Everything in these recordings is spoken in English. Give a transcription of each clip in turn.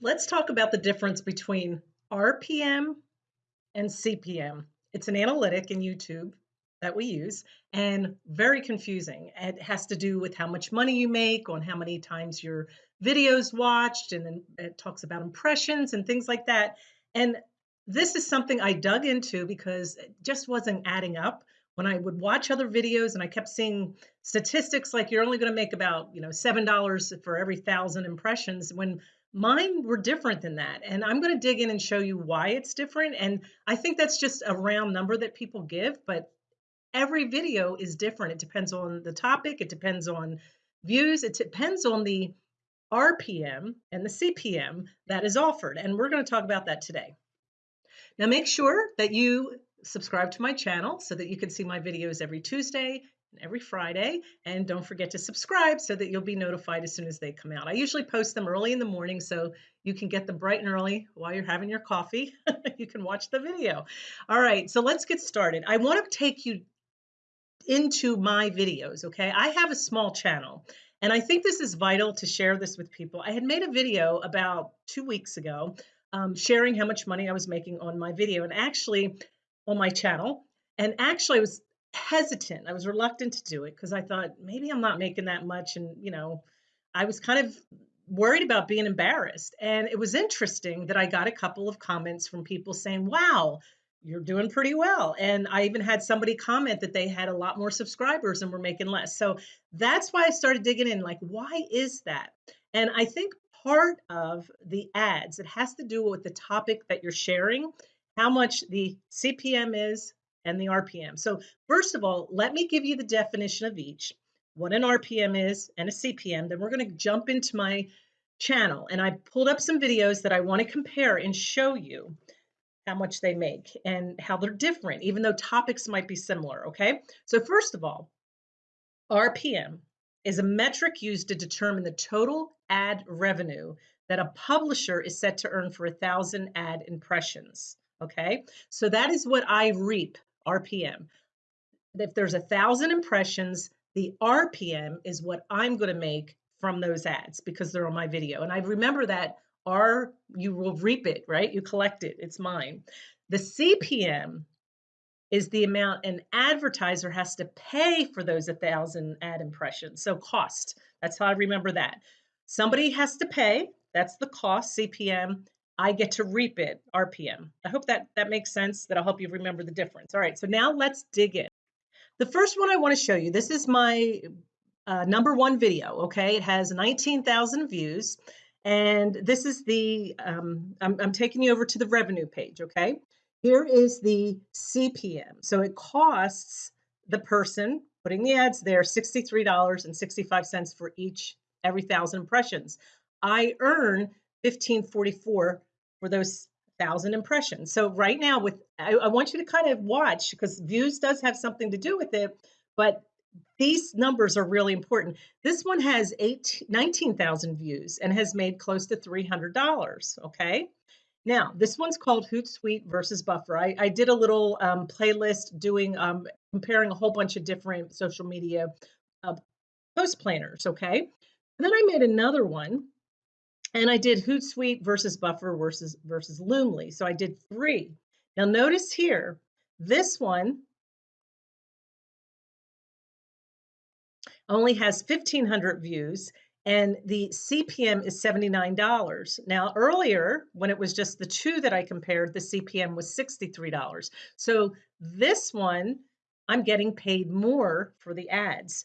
let's talk about the difference between RPM and CPM. It's an analytic in YouTube that we use and very confusing. It has to do with how much money you make, on how many times your videos watched, and then it talks about impressions and things like that. And this is something I dug into because it just wasn't adding up. When I would watch other videos and I kept seeing statistics like you're only going to make about, you know, $7 for every thousand impressions when Mine were different than that. And I'm going to dig in and show you why it's different. And I think that's just a round number that people give, but every video is different. It depends on the topic, it depends on views, it depends on the RPM and the CPM that is offered. And we're going to talk about that today. Now, make sure that you subscribe to my channel so that you can see my videos every Tuesday every Friday. And don't forget to subscribe so that you'll be notified as soon as they come out. I usually post them early in the morning so you can get them bright and early while you're having your coffee. you can watch the video. All right, so let's get started. I want to take you into my videos, okay? I have a small channel. And I think this is vital to share this with people. I had made a video about two weeks ago um, sharing how much money I was making on my video and actually on my channel. And actually, I was hesitant. I was reluctant to do it because I thought maybe I'm not making that much. And, you know, I was kind of worried about being embarrassed. And it was interesting that I got a couple of comments from people saying, wow, you're doing pretty well. And I even had somebody comment that they had a lot more subscribers and were making less. So that's why I started digging in like, why is that? And I think part of the ads, it has to do with the topic that you're sharing, how much the CPM is, and the RPM. So first of all, let me give you the definition of each, what an RPM is and a CPM. Then we're going to jump into my channel and I pulled up some videos that I want to compare and show you how much they make and how they're different, even though topics might be similar, okay? So first of all, RPM is a metric used to determine the total ad revenue that a publisher is set to earn for a thousand ad impressions. Okay, so that is what I reap RPM. If there's a thousand impressions, the RPM is what I'm going to make from those ads because they're on my video. And I remember that R, you will reap it, right? You collect it, it's mine. The CPM is the amount an advertiser has to pay for those a 1,000 ad impressions. So cost, that's how I remember that. Somebody has to pay, that's the cost, CPM, I get to reap it, RPM. I hope that that makes sense, that I'll help you remember the difference. All right, so now let's dig in. The first one I want to show you, this is my uh, number one video, okay? It has 19,000 views, and this is the, um, I'm, I'm taking you over to the revenue page, okay? Here is the CPM. So it costs the person putting the ads there $63.65 for each every thousand impressions. I earn 1544 for those thousand impressions. So right now with I, I want you to kind of watch because views does have something to do with it, but these numbers are really important. This one has 19,000 views and has made close to $300. Okay. Now, this one's called Hootsuite versus Buffer. I, I did a little um, playlist doing um, comparing a whole bunch of different social media uh, post planners. Okay. And then I made another one and I did Hootsuite versus Buffer versus versus Loomly. So I did three. Now notice here, this one only has 1,500 views and the CPM is $79. Now earlier, when it was just the two that I compared, the CPM was $63. So this one, I'm getting paid more for the ads.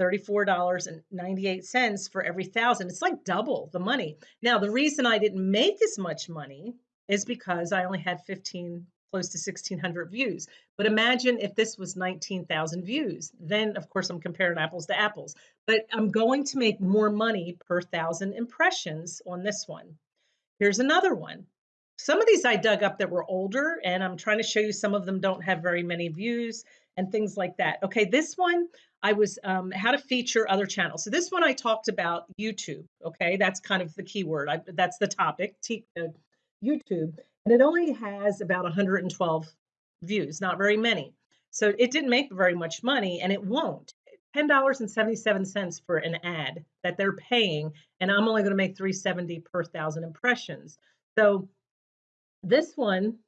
$34.98 for every thousand. It's like double the money. Now, the reason I didn't make as much money is because I only had 15, close to 1600 views. But imagine if this was 19,000 views. Then, of course, I'm comparing apples to apples. But I'm going to make more money per thousand impressions on this one. Here's another one. Some of these I dug up that were older, and I'm trying to show you some of them don't have very many views and things like that. Okay, this one I was um, how to feature other channels. So this one I talked about YouTube. Okay, that's kind of the keyword. I, that's the topic. T, uh, YouTube, and it only has about 112 views, not very many. So it didn't make very much money, and it won't. $10.77 for an ad that they're paying, and I'm only going to make 370 per thousand impressions. So this one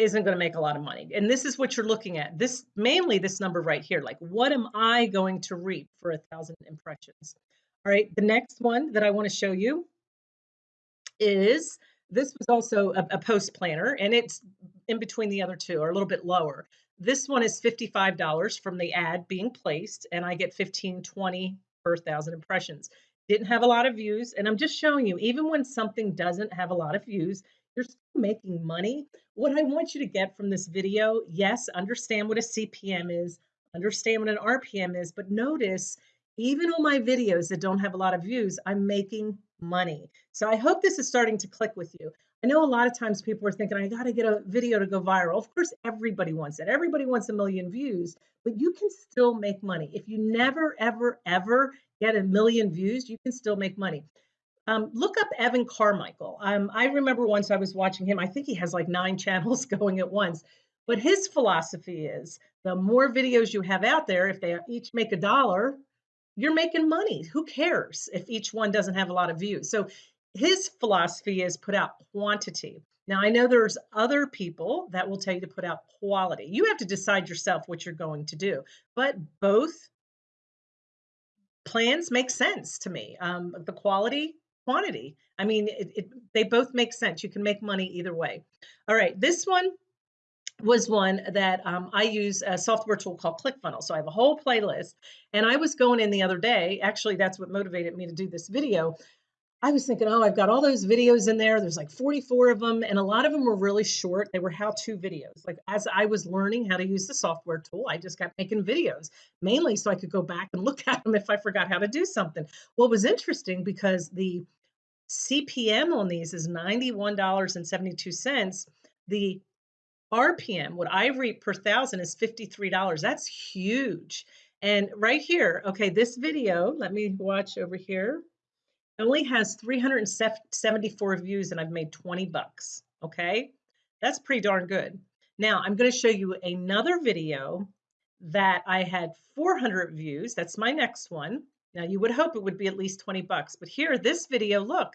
isn't going to make a lot of money. And this is what you're looking at. This mainly this number right here. Like, what am I going to reap for a thousand impressions? All right, the next one that I want to show you is this was also a, a post planner, and it's in between the other two, or a little bit lower. This one is $55 from the ad being placed, and I get 15, 20 per thousand impressions. Didn't have a lot of views, and I'm just showing you, even when something doesn't have a lot of views, you're still making money. What I want you to get from this video, yes, understand what a CPM is, understand what an RPM is, but notice even on my videos that don't have a lot of views, I'm making money. So I hope this is starting to click with you. I know a lot of times people are thinking, I got to get a video to go viral. Of course, everybody wants it. Everybody wants a million views, but you can still make money. If you never, ever, ever get a million views, you can still make money. Um, look up Evan Carmichael. Um, I remember once I was watching him. I think he has like nine channels going at once. But his philosophy is the more videos you have out there, if they each make a dollar, you're making money. Who cares if each one doesn't have a lot of views? So his philosophy is put out quantity. Now, I know there's other people that will tell you to put out quality. You have to decide yourself what you're going to do, but both plans make sense to me. Um, the quality, quantity. I mean, it, it, they both make sense. You can make money either way. All right, this one was one that um, I use a software tool called ClickFunnels. So I have a whole playlist. And I was going in the other day, actually, that's what motivated me to do this video. I was thinking, oh, I've got all those videos in there. There's like 44 of them, and a lot of them were really short. They were how to videos. Like, as I was learning how to use the software tool, I just kept making videos mainly so I could go back and look at them if I forgot how to do something. What was interesting because the CPM on these is $91.72. The RPM, what I reap per thousand is $53. That's huge. And right here, okay, this video, let me watch over here, only has 374 views and I've made 20 bucks. Okay, that's pretty darn good. Now I'm going to show you another video that I had 400 views. That's my next one. Now you would hope it would be at least 20 bucks, but here, this video, look,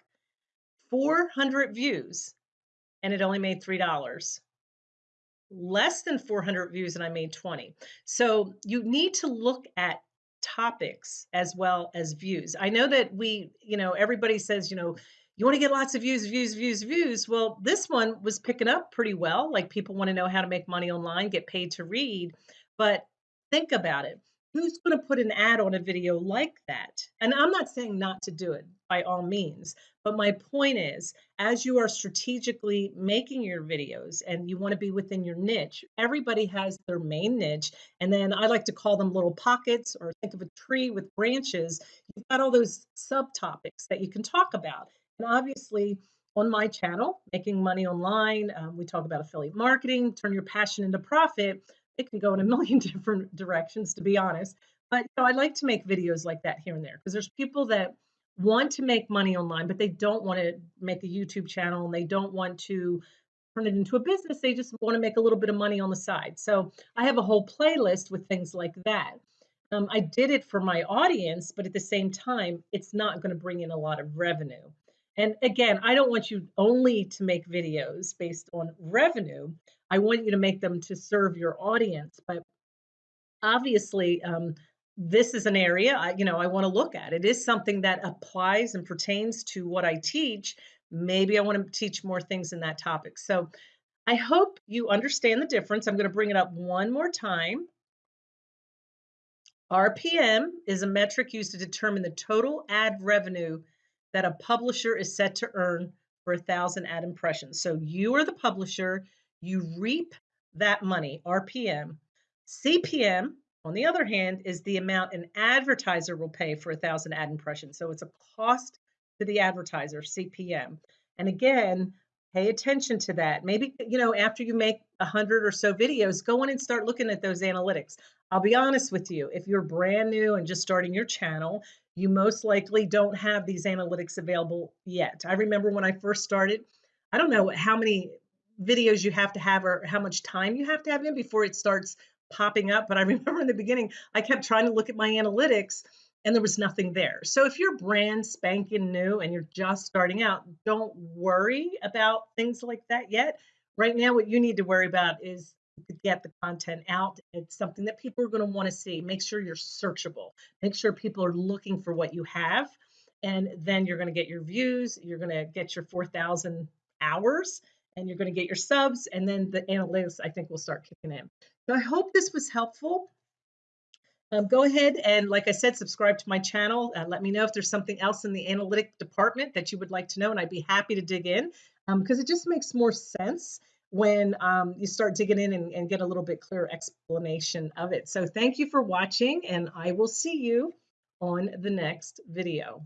400 views and it only made $3 less than 400 views and I made 20. So you need to look at topics as well as views. I know that we, you know, everybody says, you know, you want to get lots of views, views, views, views. Well, this one was picking up pretty well. Like people want to know how to make money online, get paid to read. But think about it who's going to put an ad on a video like that? And I'm not saying not to do it by all means, but my point is as you are strategically making your videos and you want to be within your niche, everybody has their main niche. And then I like to call them little pockets or think of a tree with branches. You've got all those subtopics that you can talk about. And obviously, on my channel, Making Money Online, um, we talk about affiliate marketing, turn your passion into profit it can go in a million different directions, to be honest. But you know, I like to make videos like that here and there because there's people that want to make money online, but they don't want to make a YouTube channel and they don't want to turn it into a business. They just want to make a little bit of money on the side. So I have a whole playlist with things like that. Um, I did it for my audience, but at the same time, it's not going to bring in a lot of revenue. And again, I don't want you only to make videos based on revenue. I want you to make them to serve your audience. But obviously, um, this is an area I, you know I want to look at. It is something that applies and pertains to what I teach. Maybe I want to teach more things in that topic. So I hope you understand the difference. I'm going to bring it up one more time. RPM is a metric used to determine the total ad revenue that a publisher is set to earn for a thousand ad impressions. So you are the publisher, you reap that money, RPM. CPM, on the other hand, is the amount an advertiser will pay for a thousand ad impressions. So it's a cost to the advertiser, CPM. And again, pay attention to that. Maybe, you know, after you make a hundred or so videos, go in and start looking at those analytics. I'll be honest with you, if you're brand new and just starting your channel, you most likely don't have these analytics available yet. I remember when I first started, I don't know how many videos you have to have or how much time you have to have in before it starts popping up. But I remember in the beginning, I kept trying to look at my analytics and there was nothing there. So if you're brand spanking new and you're just starting out, don't worry about things like that yet. Right now, what you need to worry about is to get the content out. It's something that people are going to want to see. Make sure you're searchable. Make sure people are looking for what you have. And then you're going to get your views, you're going to get your 4,000 hours, and you're going to get your subs. And then the analytics, I think, will start kicking in. So I hope this was helpful. Um, go ahead and, like I said, subscribe to my channel. Uh, let me know if there's something else in the analytic department that you would like to know, and I'd be happy to dig in because um, it just makes more sense when um, you start digging in and, and get a little bit clearer explanation of it. So thank you for watching, and I will see you on the next video.